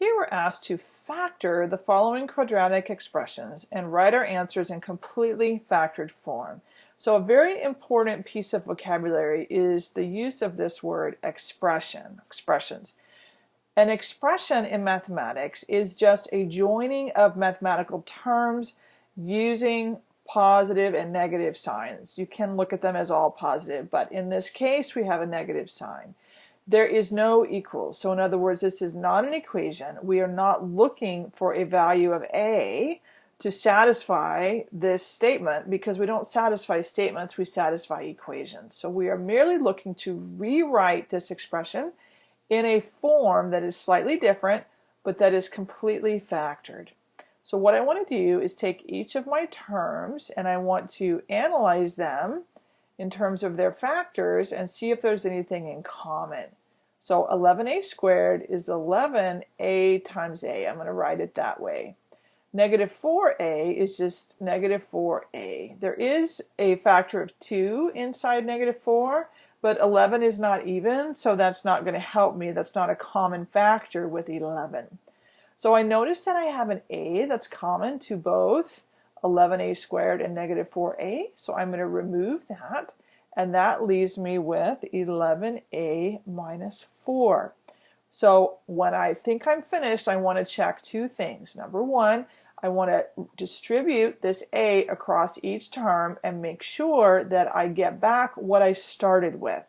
Here we're asked to factor the following quadratic expressions and write our answers in completely factored form. So a very important piece of vocabulary is the use of this word expression, expressions. An expression in mathematics is just a joining of mathematical terms using positive and negative signs. You can look at them as all positive, but in this case we have a negative sign there is no equals. So in other words, this is not an equation. We are not looking for a value of A to satisfy this statement because we don't satisfy statements, we satisfy equations. So we are merely looking to rewrite this expression in a form that is slightly different, but that is completely factored. So what I want to do is take each of my terms and I want to analyze them in terms of their factors and see if there's anything in common. So 11a squared is 11a times a. I'm going to write it that way. Negative 4a is just negative 4a. There is a factor of 2 inside negative 4, but 11 is not even, so that's not going to help me. That's not a common factor with 11. So I notice that I have an a that's common to both 11a squared and negative 4a, so I'm going to remove that and that leaves me with 11a minus 4. So when I think I'm finished, I want to check two things. Number one, I want to distribute this a across each term and make sure that I get back what I started with,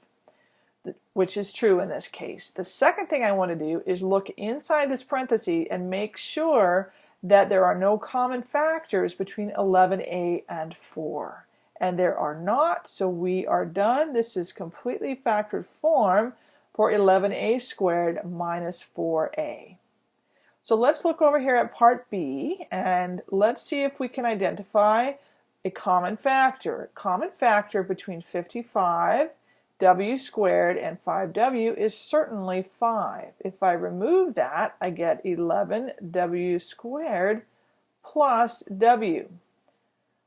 which is true in this case. The second thing I want to do is look inside this parenthesis and make sure that there are no common factors between 11a and 4 and there are not, so we are done. This is completely factored form for 11a squared minus 4a. So let's look over here at part B and let's see if we can identify a common factor. Common factor between 55 w squared and 5w is certainly 5. If I remove that, I get 11w squared plus w.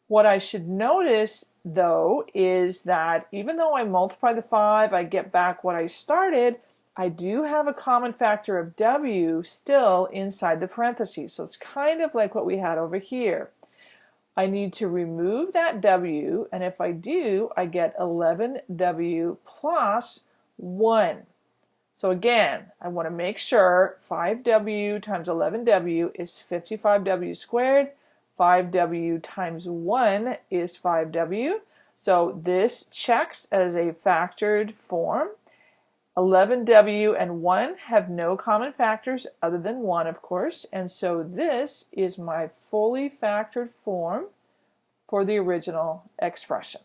What I should notice though is that even though I multiply the 5, I get back what I started, I do have a common factor of w still inside the parentheses. So it's kind of like what we had over here. I need to remove that w, and if I do, I get 11w plus 1. So again, I want to make sure 5w times 11w is 55w squared. 5w times 1 is 5w. So this checks as a factored form. 11w and 1 have no common factors other than 1, of course, and so this is my fully factored form for the original expression.